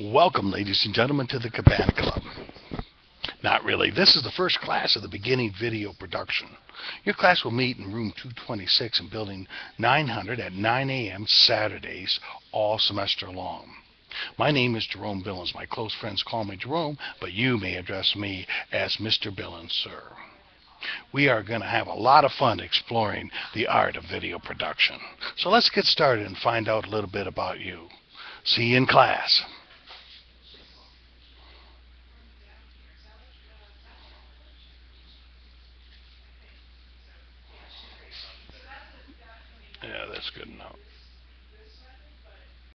Welcome, ladies and gentlemen, to the Cabana Club. Not really. This is the first class of the beginning video production. Your class will meet in room 226 in building 900 at 9 a.m. Saturdays all semester long. My name is Jerome Billings. My close friends call me Jerome, but you may address me as Mr. Billings, sir. We are going to have a lot of fun exploring the art of video production. So let's get started and find out a little bit about you. See you in class. that's good enough.